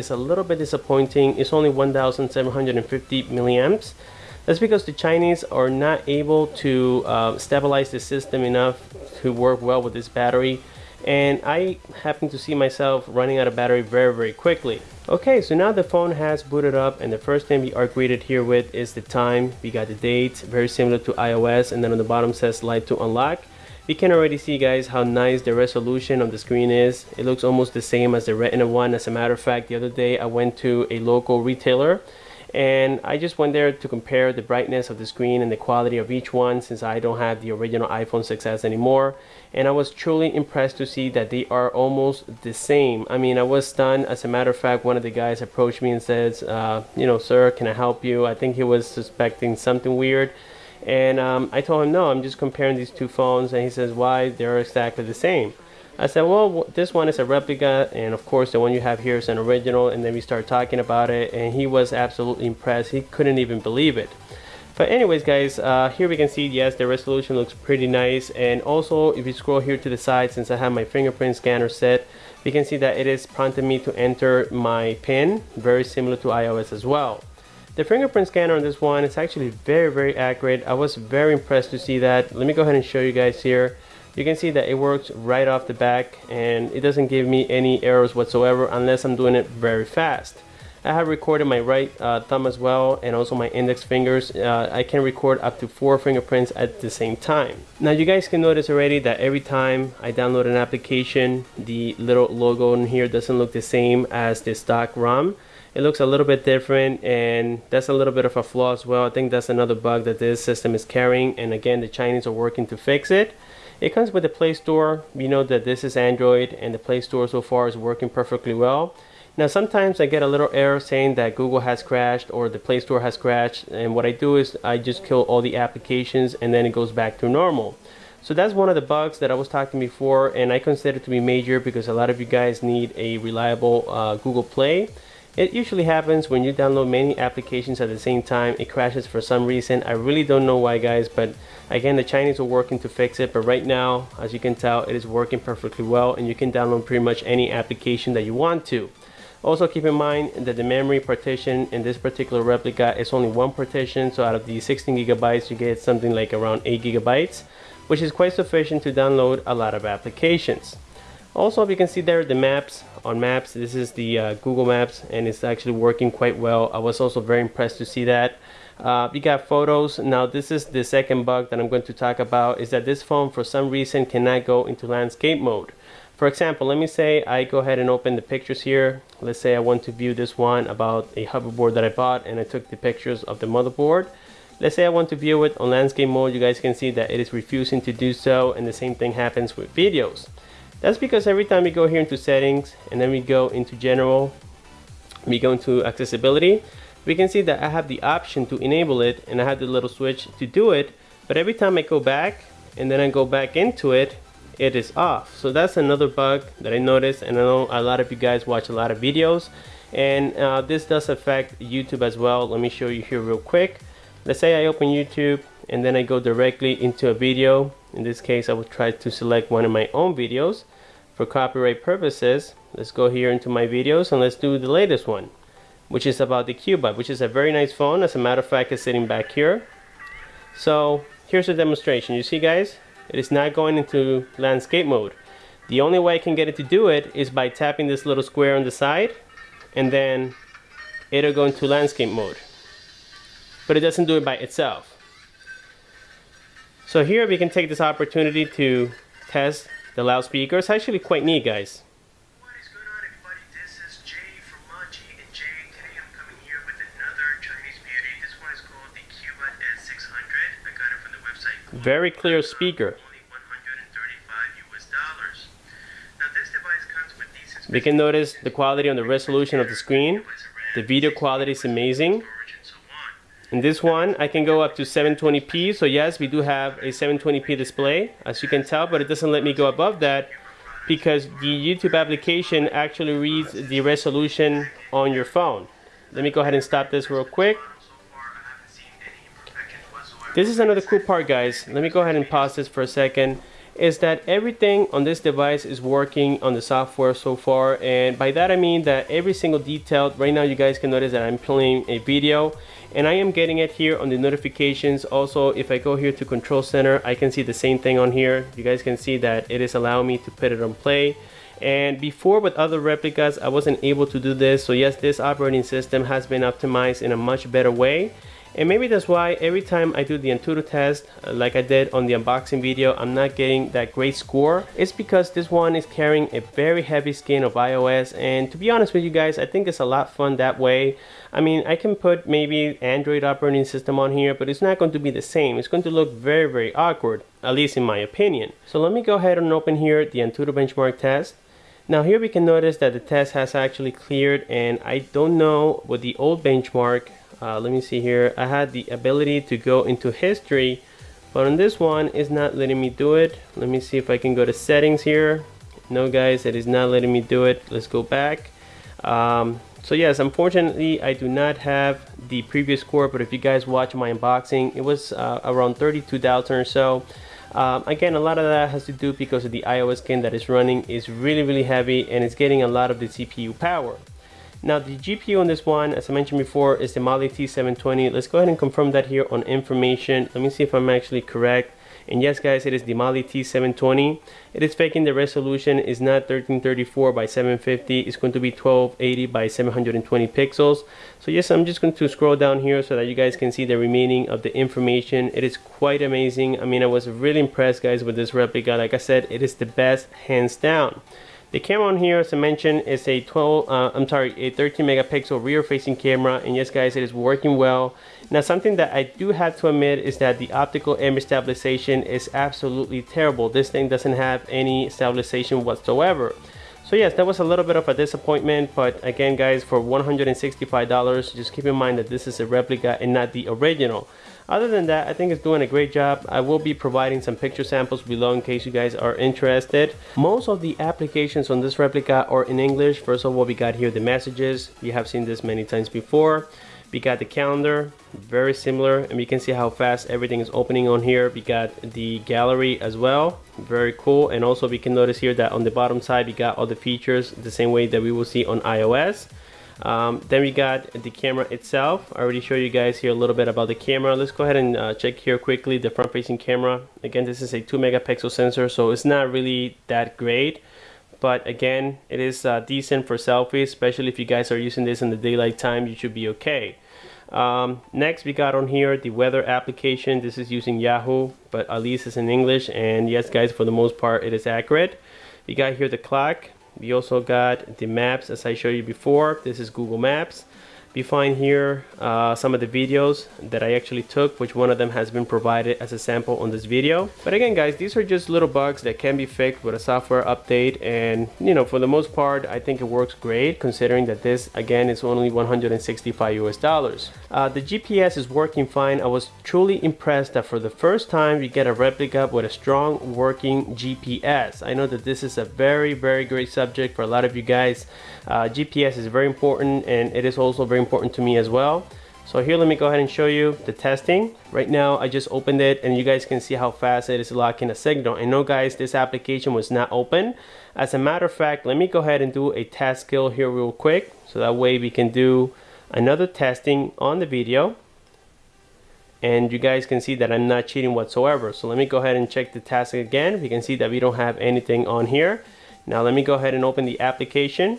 is a little bit disappointing. It's only 1,750 milliamps. That's because the Chinese are not able to uh, stabilize the system enough to work well with this battery and I happen to see myself running out of battery very very quickly. Okay, so now the phone has booted up and the first thing we are greeted here with is the time. We got the date, very similar to iOS and then on the bottom says light to unlock. You can already see guys how nice the resolution of the screen is. It looks almost the same as the Retina one. As a matter of fact, the other day I went to a local retailer and I just went there to compare the brightness of the screen and the quality of each one since I don't have the original iPhone 6s anymore. And I was truly impressed to see that they are almost the same. I mean I was stunned. As a matter of fact one of the guys approached me and says uh, you know sir can I help you? I think he was suspecting something weird and um, I told him no I'm just comparing these two phones and he says why they're exactly the same I said, well, this one is a replica, and of course, the one you have here is an original. And then we start talking about it, and he was absolutely impressed. He couldn't even believe it. But anyways, guys, uh, here we can see, yes, the resolution looks pretty nice. And also, if you scroll here to the side, since I have my fingerprint scanner set, we can see that it is prompting me to enter my PIN, very similar to iOS as well. The fingerprint scanner on this one is actually very, very accurate. I was very impressed to see that. Let me go ahead and show you guys here you can see that it works right off the back and it doesn't give me any errors whatsoever unless I'm doing it very fast. I have recorded my right uh, thumb as well and also my index fingers. Uh, I can record up to four fingerprints at the same time. Now you guys can notice already that every time I download an application, the little logo in here doesn't look the same as the stock ROM. It looks a little bit different and that's a little bit of a flaw as well. I think that's another bug that this system is carrying and again the Chinese are working to fix it. It comes with the Play Store. We know that this is Android and the Play Store so far is working perfectly well. Now sometimes I get a little error saying that Google has crashed or the Play Store has crashed and what I do is I just kill all the applications and then it goes back to normal. So that's one of the bugs that I was talking before and I consider it to be major because a lot of you guys need a reliable uh, Google Play. It usually happens when you download many applications at the same time. It crashes for some reason. I really don't know why guys, but again, the Chinese are working to fix it. But right now, as you can tell, it is working perfectly well and you can download pretty much any application that you want to. Also keep in mind that the memory partition in this particular replica is only one partition. So out of the 16 gigabytes, you get something like around 8 gigabytes, which is quite sufficient to download a lot of applications. Also, if you can see there the maps on maps. This is the uh, Google Maps and it's actually working quite well. I was also very impressed to see that. Uh, got photos. Now this is the second bug that I'm going to talk about is that this phone for some reason cannot go into landscape mode. For example, let me say I go ahead and open the pictures here. Let's say I want to view this one about a hoverboard that I bought and I took the pictures of the motherboard. Let's say I want to view it on landscape mode. You guys can see that it is refusing to do so and the same thing happens with videos. That's because every time we go here into settings and then we go into general, we go into accessibility, we can see that I have the option to enable it and I have the little switch to do it. But every time I go back and then I go back into it, it is off. So that's another bug that I noticed and I know a lot of you guys watch a lot of videos and uh, this does affect YouTube as well. Let me show you here real quick. Let's say I open YouTube and then I go directly into a video. In this case, I will try to select one of my own videos for copyright purposes. Let's go here into my videos and let's do the latest one, which is about the Cubot, which is a very nice phone. As a matter of fact, it's sitting back here. So here's a demonstration. You see guys, it is not going into landscape mode. The only way I can get it to do it is by tapping this little square on the side and then it'll go into landscape mode. But it doesn't do it by itself. So here we can take this opportunity to test the loudspeaker. It's actually quite neat, guys. What is going on, everybody? This is Jay from Manji, and Jay, today I'm coming here with another Chinese beauty. This one is called the Cubot S600. I got it from the website. Very clear speaker. Only 135 US dollars. Now this device comes with decent We can notice the quality on the resolution of the screen. The video quality is amazing. storage and so on. In this one, I can go up to 720p. So yes, we do have a 720p display, as you can tell, but it doesn't let me go above that because the YouTube application actually reads the resolution on your phone. Let me go ahead and stop this real quick. This is another cool part, guys. Let me go ahead and pause this for a second. Is that everything on this device is working on the software so far and by that I mean that every single detail right now you guys can notice that I'm playing a video and I am getting it here on the notifications. Also if I go here to control center I can see the same thing on here. You guys can see that it is allowing me to put it on play. And before with other replicas I wasn't able to do this. So yes this operating system has been optimized in a much better way and maybe that's why every time I do the Antutu test, uh, like I did on the unboxing video, I'm not getting that great score. It's because this one is carrying a very heavy skin of iOS. And to be honest with you guys, I think it's a lot fun that way. I mean, I can put maybe Android operating system on here, but it's not going to be the same. It's going to look very, very awkward, at least in my opinion. So let me go ahead and open here the Antutu benchmark test. Now here we can notice that the test has actually cleared and I don't know with the old benchmark uh, let me see here. I had the ability to go into history but on this one it's not letting me do it. Let me see if I can go to settings here. No guys it is not letting me do it. Let's go back. Um, so yes unfortunately I do not have the previous score but if you guys watch my unboxing it was uh, around 32,000 or so. Um, again a lot of that has to do because of the iOS game that is running is really really heavy and it's getting a lot of the CPU power now the GPU on this one, as I mentioned before, is the Mali T720. Let's go ahead and confirm that here on information. Let me see if I'm actually correct. And yes guys, it is the Mali T720. It is faking the resolution is not 1334 by 750. It's going to be 1280 by 720 pixels. So yes, I'm just going to scroll down here so that you guys can see the remaining of the information. It is quite amazing. I mean, I was really impressed guys with this replica. Like I said, it is the best hands down. The camera on here, as I mentioned, is a 12, uh, I'm sorry, a 13 megapixel rear facing camera. And yes, guys, it is working well. Now, something that I do have to admit is that the optical image stabilization is absolutely terrible. This thing doesn't have any stabilization whatsoever. So yes, that was a little bit of a disappointment, but again guys, for $165, just keep in mind that this is a replica and not the original. Other than that, I think it's doing a great job. I will be providing some picture samples below in case you guys are interested. Most of the applications on this replica are in English. First of all, we got here the messages. You have seen this many times before. We got the calendar, very similar, and we can see how fast everything is opening on here. We got the gallery as well, very cool. And also we can notice here that on the bottom side, we got all the features the same way that we will see on iOS. Um, then we got the camera itself. I already showed you guys here a little bit about the camera. Let's go ahead and uh, check here quickly the front facing camera. Again, this is a 2 megapixel sensor, so it's not really that great. But again, it is uh, decent for selfies, especially if you guys are using this in the daylight time, you should be okay. Um, next, we got on here the weather application. This is using Yahoo, but at least it's in English. And yes, guys, for the most part, it is accurate. We got here the clock we also got the maps as I showed you before this is Google Maps we find here uh, some of the videos that I actually took which one of them has been provided as a sample on this video. But again guys these are just little bugs that can be fixed with a software update. And you know for the most part I think it works great considering that this again is only 165 US dollars. Uh, the GPS is working fine. I was truly impressed that for the first time we get a replica with a strong working GPS I know that this is a very very great subject for a lot of you guys. Uh, GPS is very important and it is also very important to me as well. So here, let me go ahead and show you the testing. Right now, I just opened it and you guys can see how fast it is locking a signal. And no guys, this application was not open. As a matter of fact, let me go ahead and do a test skill here real quick. So that way we can do another testing on the video. And you guys can see that I'm not cheating whatsoever. So let me go ahead and check the task again. We can see that we don't have anything on here. Now let me go ahead and open the application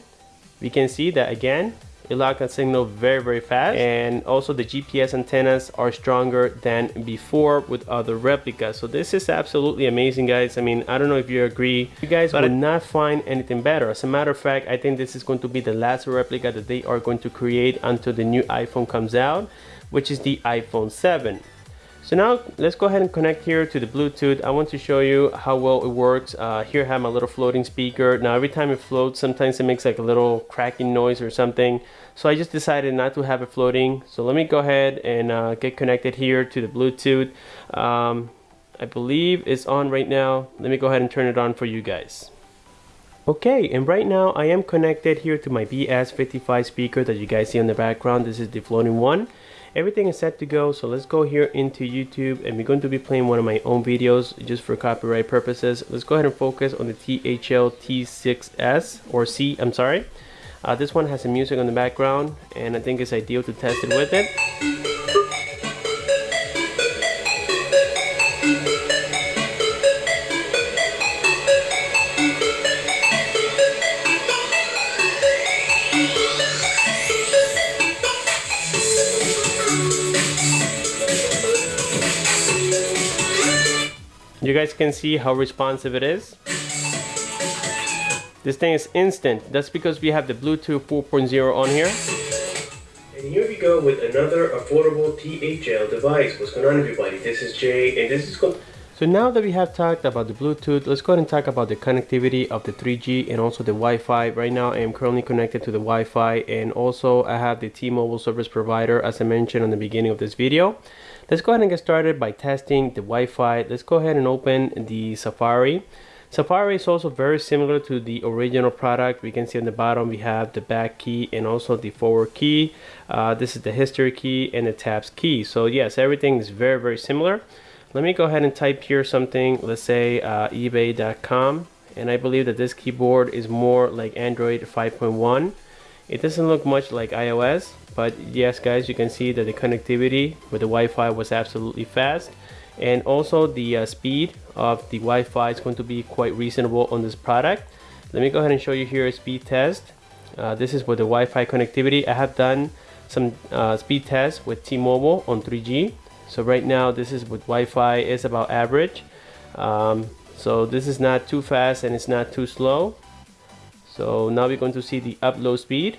we can see that again it locked that signal very very fast. And also the GPS antennas are stronger than before with other replicas. So this is absolutely amazing guys. I mean I don't know if you agree. You guys but would not find anything better. As a matter of fact I think this is going to be the last replica that they are going to create until the new iPhone comes out which is the iPhone 7 so now let's go ahead and connect here to the Bluetooth. I want to show you how well it works. Uh, here I have my little floating speaker. Now every time it floats, sometimes it makes like a little cracking noise or something. So I just decided not to have it floating. So let me go ahead and uh, get connected here to the Bluetooth. Um, I believe it's on right now. Let me go ahead and turn it on for you guys. Okay, and right now I am connected here to my BS55 speaker that you guys see in the background. This is the floating one everything is set to go so let's go here into YouTube and we're going to be playing one of my own videos just for copyright purposes. Let's go ahead and focus on the THL T6S or C I'm sorry. Uh, this one has some music on the background and I think it's ideal to test it with it You guys can see how responsive it is. This thing is instant. That's because we have the Bluetooth 4.0 on here. And here we go with another affordable THL device. What's going on everybody? This is Jay and this is so now that we have talked about the Bluetooth, let's go ahead and talk about the connectivity of the 3G and also the Wi-Fi. Right now I am currently connected to the Wi-Fi and also I have the T-Mobile service provider as I mentioned on the beginning of this video. Let's go ahead and get started by testing the Wi-Fi. Let's go ahead and open the Safari. Safari is also very similar to the original product. We can see on the bottom we have the back key and also the forward key. Uh, this is the history key and the tabs key. So yes, everything is very, very similar. Let me go ahead and type here something, let's say uh, ebay.com. And I believe that this keyboard is more like Android 5.1. It doesn't look much like iOS, but yes guys you can see that the connectivity with the Wi-Fi was absolutely fast. And also the uh, speed of the Wi-Fi is going to be quite reasonable on this product. Let me go ahead and show you here a speed test. Uh, this is with the Wi-Fi connectivity. I have done some uh, speed tests with T-Mobile on 3G so right now this is with Wi-Fi is about average. Um, so this is not too fast and it's not too slow. So now we're going to see the upload speed.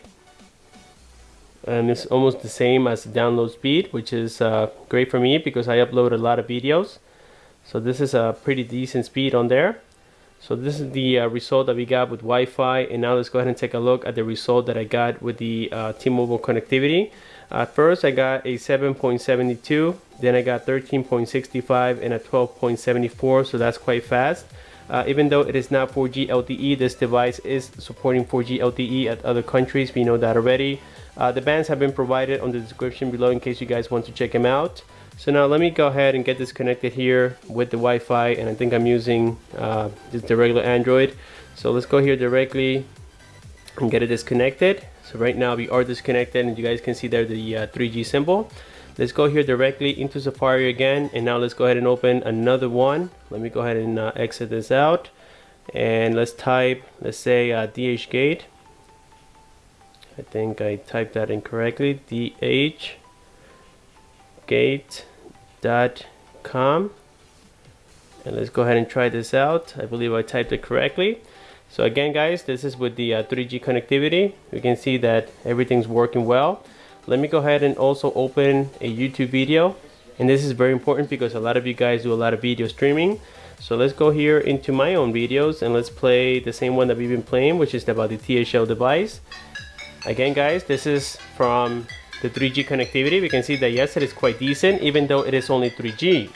And it's almost the same as the download speed which is uh, great for me because I upload a lot of videos. So this is a pretty decent speed on there. So this is the uh, result that we got with Wi-Fi. And now let's go ahead and take a look at the result that I got with the uh, T-Mobile connectivity at first I got a 7.72 then I got 13.65 and a 12.74 so that's quite fast uh, even though it is not 4G LTE this device is supporting 4G LTE at other countries we know that already uh, the bands have been provided on the description below in case you guys want to check them out. So now let me go ahead and get this connected here with the Wi-Fi and I think I'm using uh, just the regular Android. So let's go here directly and get it disconnected. So right now we are disconnected and you guys can see there the uh, 3G symbol. Let's go here directly into Safari again and now let's go ahead and open another one. Let me go ahead and uh, exit this out and let's type let's say uh, DHgate I think I typed that incorrectly. Dhgate.com and let's go ahead and try this out. I believe I typed it correctly so again guys this is with the uh, 3G connectivity. You can see that everything's working well. Let me go ahead and also open a YouTube video. And this is very important because a lot of you guys do a lot of video streaming. So let's go here into my own videos and let's play the same one that we've been playing which is about the THL device. Again guys, this is from the 3G connectivity. We can see that yes, it is quite decent even though it is only 3G.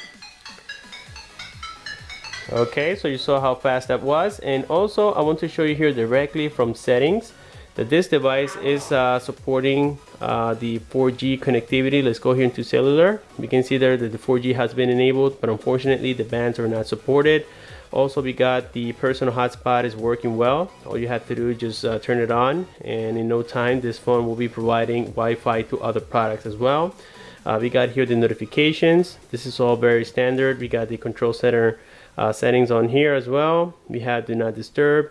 Okay, so you saw how fast that was. And also I want to show you here directly from settings that this device is uh, supporting uh, the 4G connectivity. Let's go here into cellular. We can see there that the 4G has been enabled, but unfortunately the bands are not supported also we got the personal hotspot is working well all you have to do is just uh, turn it on and in no time this phone will be providing Wi-Fi to other products as well uh, we got here the notifications this is all very standard we got the control center uh, settings on here as well we have do not disturb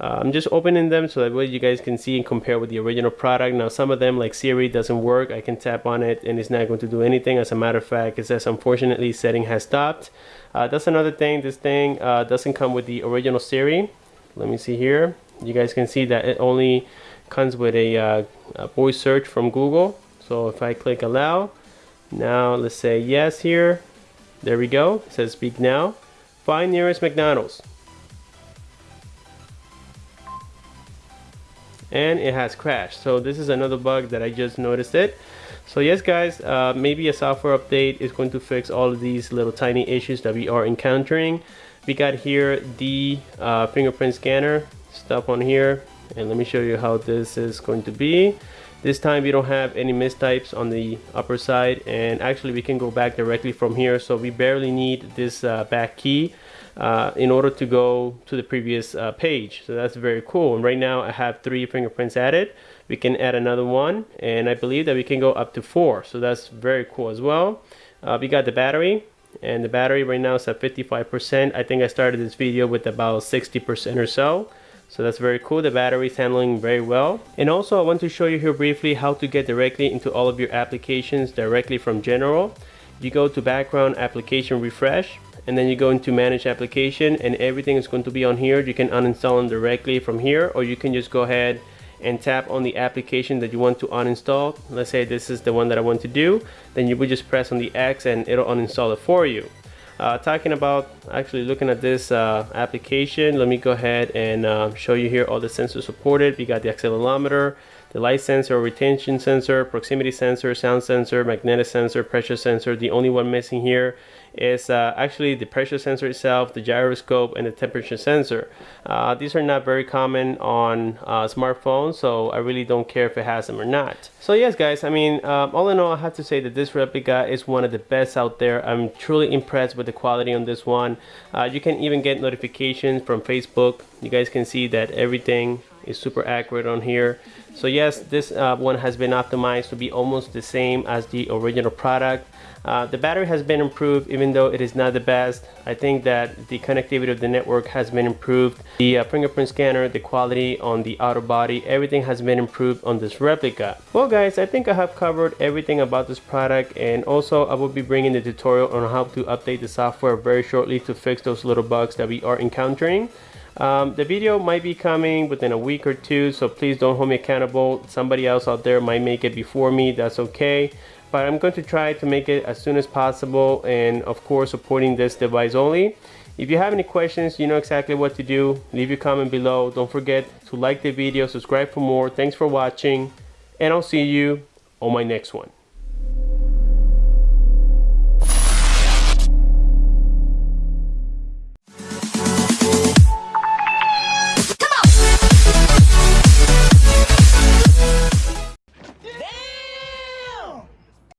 uh, I'm just opening them so that way you guys can see and compare with the original product. Now some of them like Siri doesn't work. I can tap on it and it's not going to do anything. As a matter of fact, it says unfortunately setting has stopped. Uh, that's another thing. This thing uh, doesn't come with the original Siri. Let me see here. You guys can see that it only comes with a, uh, a voice search from Google. So if I click allow, now let's say yes here. There we go. It says speak now. Find nearest McDonald's. and it has crashed. So this is another bug that I just noticed it. So yes guys uh, maybe a software update is going to fix all of these little tiny issues that we are encountering. We got here the uh, fingerprint scanner stuff on here. And let me show you how this is going to be this time we don't have any mistypes on the upper side and actually we can go back directly from here. So we barely need this uh, back key uh, in order to go to the previous uh, page. So that's very cool. And right now I have three fingerprints added. We can add another one and I believe that we can go up to four. So that's very cool as well. Uh, we got the battery and the battery right now is at 55% I think I started this video with about 60% or so so that's very cool. The battery is handling very well. And also I want to show you here briefly how to get directly into all of your applications directly from general. You go to background application refresh and then you go into manage application and everything is going to be on here. You can uninstall them directly from here or you can just go ahead and tap on the application that you want to uninstall. Let's say this is the one that I want to do. Then you would just press on the X and it'll uninstall it for you. Uh, talking about actually looking at this uh, application, let me go ahead and uh, show you here all the sensors supported. We got the accelerometer, the light sensor, retention sensor, proximity sensor, sound sensor, magnetic sensor, pressure sensor. The only one missing here is uh, actually the pressure sensor itself, the gyroscope, and the temperature sensor. Uh, these are not very common on uh, smartphones, so I really don't care if it has them or not. So yes, guys, I mean, um, all in all, I have to say that this replica is one of the best out there. I'm truly impressed with the quality on this one. Uh, you can even get notifications from Facebook. You guys can see that everything is super accurate on here so yes this uh, one has been optimized to be almost the same as the original product uh, the battery has been improved even though it is not the best. I think that the connectivity of the network has been improved. The uh, fingerprint scanner, the quality on the outer body, everything has been improved on this replica. Well guys, I think I have covered everything about this product and also I will be bringing the tutorial on how to update the software very shortly to fix those little bugs that we are encountering. Um, the video might be coming within a week or two, so please don't hold me accountable. Somebody else out there might make it before me, that's okay but I'm going to try to make it as soon as possible and of course supporting this device only. If you have any questions, you know exactly what to do. Leave your comment below. Don't forget to like the video, subscribe for more. Thanks for watching and I'll see you on my next one.